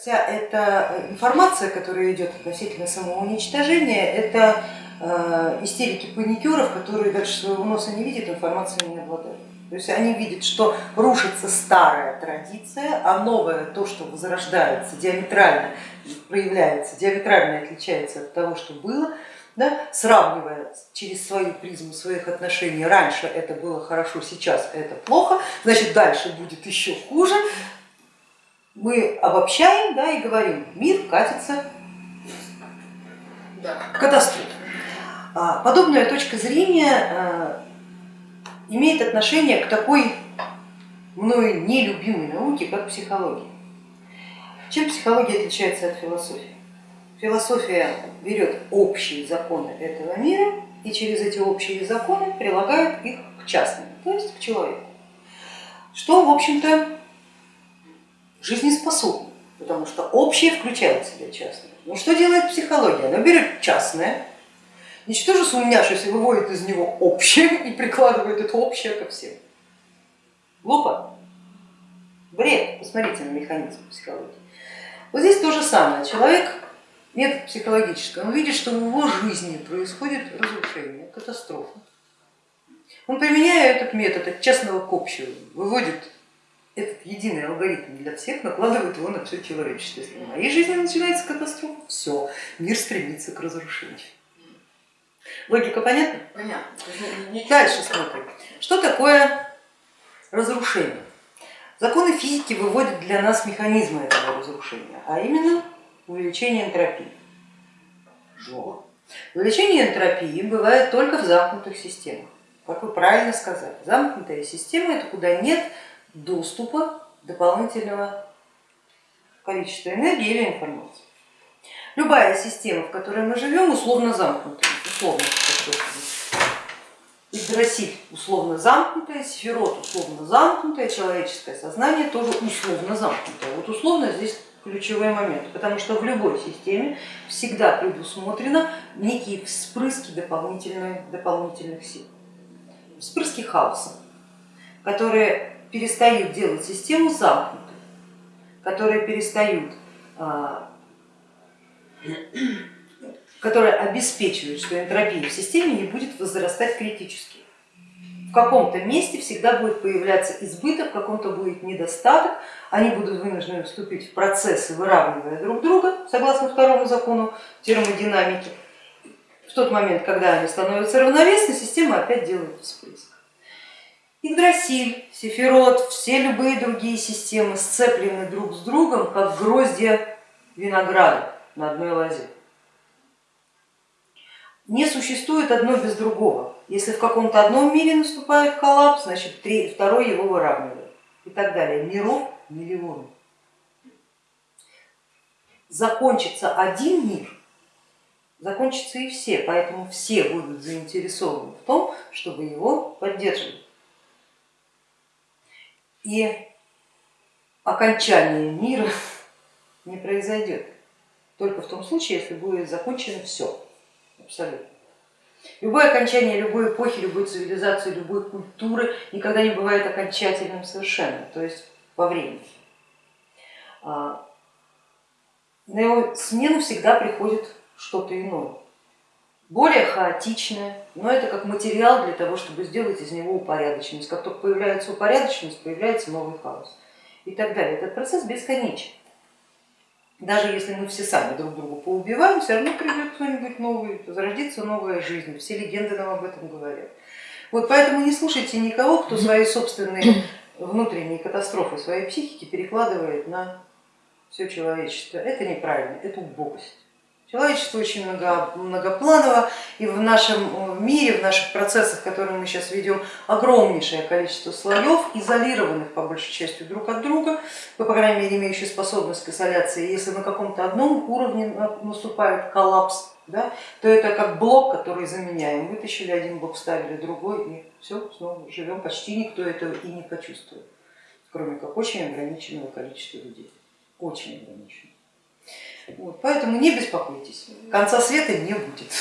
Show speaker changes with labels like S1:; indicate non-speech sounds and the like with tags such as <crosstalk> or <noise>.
S1: Вся эта информация, которая идет относительно самоуничтожения, это э, истерики паникеров, которые дальше своего носа не видят, информации не обладают. То есть они видят, что рушится старая традиция, а новое, то, что возрождается, диаметрально проявляется, диаметрально отличается от того, что было, да, сравнивая через свою призму своих отношений, раньше это было хорошо, сейчас это плохо, значит дальше будет еще хуже, мы обобщаем да, и говорим, мир катится да. в катастрофу. А, подобная точка зрения а, имеет отношение к такой мною нелюбимой науке, как психология. Чем психология отличается от философии? Философия берет общие законы этого мира и через эти общие законы прилагает их к частным, то есть к человеку. Что, в общем-то, жизнеспособны, потому что общее включает в себя частное. Но что делает психология? Она берет частное, ничтоже сумняшись выводит из него общее <laughs> и прикладывает это общее ко всем. Глупо? Бред. Посмотрите на механизм психологии. Вот здесь то же самое. Человек, метод психологический, он видит, что в его жизни происходит разрушение, катастрофа. Он, применяя этот метод от частного к общему, выводит единый алгоритм для всех накладывает его на все человечество. Если в моей жизни начинается катастрофа, все, мир стремится к разрушению. Логика понятна?
S2: Понятно.
S1: Дальше смотрим. Что такое разрушение? Законы физики выводят для нас механизмы этого разрушения, а именно увеличение энтропии. Жо. Увеличение энтропии бывает только в замкнутых системах. Как вы правильно сказали, замкнутая система это куда нет доступа дополнительного количества энергии или информации. Любая система, в которой мы живем, условно замкнутая, условно, Игдрасиль условно замкнутая, Сефирот условно замкнутая, человеческое сознание тоже условно замкнутое. Вот условно здесь ключевой момент, потому что в любой системе всегда предусмотрено некие вспрыски дополнительных, дополнительных сил, вспрыски хаоса, которые перестают делать систему замкнутой, которые перестают, а, <clears throat> которые обеспечивают, что энтропия в системе не будет возрастать критически. В каком-то месте всегда будет появляться избыток, в каком-то будет недостаток, они будут вынуждены вступить в процессы, выравнивая друг друга, согласно второму закону термодинамики. В тот момент, когда они становятся равновесны, система опять делает всплеск. Игдрасиль, Сефирот, все любые другие системы сцеплены друг с другом, как гроздья винограда на одной лозе. Не существует одно без другого. Если в каком-то одном мире наступает коллапс, значит второй его выравнивает и так далее. Миров миллионы. Закончится один мир, закончатся и все, поэтому все будут заинтересованы в том, чтобы его поддерживать и окончание мира <laughs> не произойдет. Только в том случае, если будет закончено все, абсолютно. Любое окончание любой эпохи, любой цивилизации, любой культуры никогда не бывает окончательным совершенно, то есть во времени. А, на его смену всегда приходит что-то иное более хаотичное, но это как материал для того, чтобы сделать из него упорядоченность. Как только появляется упорядоченность, появляется новый хаос и так далее. Этот процесс бесконечен. Даже если мы все сами друг друга поубиваем, все равно придет кто-нибудь новый, зародится новая жизнь. Все легенды нам об этом говорят. Вот поэтому не слушайте никого, кто свои собственные внутренние катастрофы своей психики перекладывает на все человечество. Это неправильно, это убогость. Человечество очень много, многопланово, и в нашем мире, в наших процессах, которые мы сейчас ведем, огромнейшее количество слоев, изолированных по большей части друг от друга, по крайней мере имеющие способность к изоляции. Если на каком-то одном уровне наступает коллапс, да, то это как блок, который заменяем. Вытащили один блок, вставили другой, и все, снова живем. Почти никто этого и не почувствует, кроме как очень ограниченного количества людей. Очень ограниченного. Вот, поэтому не беспокойтесь, конца света не будет.